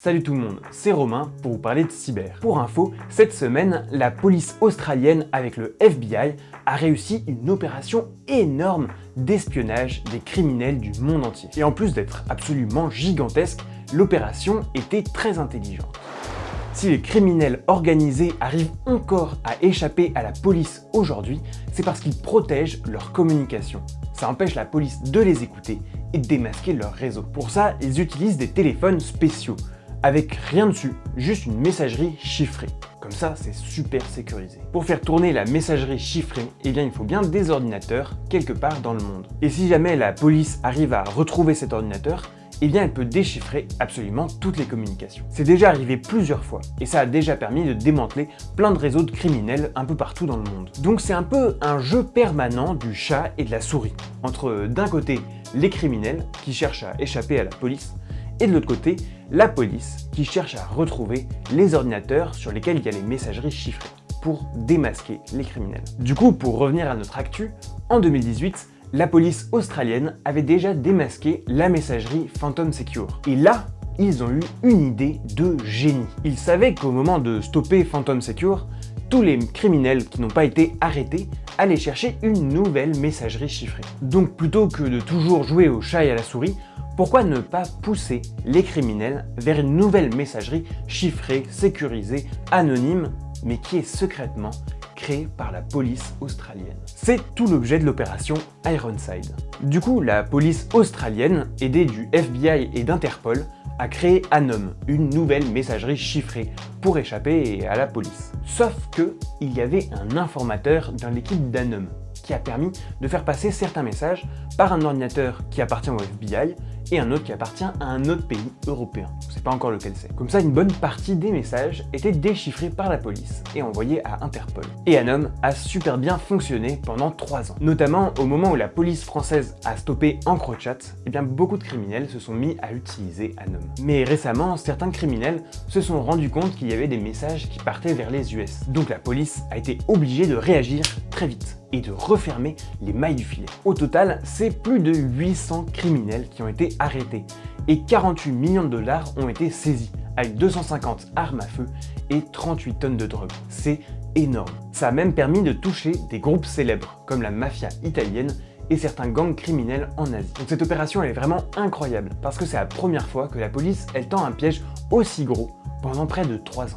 Salut tout le monde, c'est Romain pour vous parler de cyber. Pour info, cette semaine, la police australienne avec le FBI a réussi une opération énorme d'espionnage des criminels du monde entier. Et en plus d'être absolument gigantesque, l'opération était très intelligente. Si les criminels organisés arrivent encore à échapper à la police aujourd'hui, c'est parce qu'ils protègent leur communication. Ça empêche la police de les écouter et de démasquer leur réseau. Pour ça, ils utilisent des téléphones spéciaux avec rien dessus, juste une messagerie chiffrée. Comme ça, c'est super sécurisé. Pour faire tourner la messagerie chiffrée, eh il faut bien des ordinateurs quelque part dans le monde. Et si jamais la police arrive à retrouver cet ordinateur, eh elle peut déchiffrer absolument toutes les communications. C'est déjà arrivé plusieurs fois, et ça a déjà permis de démanteler plein de réseaux de criminels un peu partout dans le monde. Donc c'est un peu un jeu permanent du chat et de la souris, entre d'un côté les criminels qui cherchent à échapper à la police, et de l'autre côté, la police qui cherche à retrouver les ordinateurs sur lesquels il y a les messageries chiffrées pour démasquer les criminels. Du coup, pour revenir à notre actu, en 2018, la police australienne avait déjà démasqué la messagerie Phantom Secure. Et là, ils ont eu une idée de génie. Ils savaient qu'au moment de stopper Phantom Secure, tous les criminels qui n'ont pas été arrêtés allaient chercher une nouvelle messagerie chiffrée. Donc plutôt que de toujours jouer au chat et à la souris, pourquoi ne pas pousser les criminels vers une nouvelle messagerie chiffrée, sécurisée, anonyme, mais qui est secrètement créée par la police australienne? C'est tout l'objet de l'opération Ironside. Du coup, la police australienne, aidée du FBI et d'Interpol, a créé Anom, une nouvelle messagerie chiffrée pour échapper à la police. Sauf que il y avait un informateur dans l'équipe d'Anom qui a permis de faire passer certains messages par un ordinateur qui appartient au FBI et un autre qui appartient à un autre pays européen. On sait pas encore lequel c'est. Comme ça, une bonne partie des messages étaient déchiffrés par la police et envoyés à Interpol. Et Anom a super bien fonctionné pendant 3 ans. Notamment au moment où la police française a stoppé EncroChat, eh bien beaucoup de criminels se sont mis à utiliser Anom. Mais récemment, certains criminels se sont rendus compte qu'il y avait des messages qui partaient vers les US. Donc la police a été obligée de réagir très vite et de refermer les mailles du filet. Au total, c'est plus de 800 criminels qui ont été arrêtés et 48 millions de dollars ont été saisis, avec 250 armes à feu et 38 tonnes de drogue. C'est énorme. Ça a même permis de toucher des groupes célèbres, comme la mafia italienne et certains gangs criminels en Asie. Donc cette opération est vraiment incroyable, parce que c'est la première fois que la police tend un piège aussi gros pendant près de 3 ans.